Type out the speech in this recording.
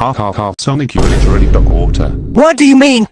Ha ha ha Sonic you literally dog water. What do you mean?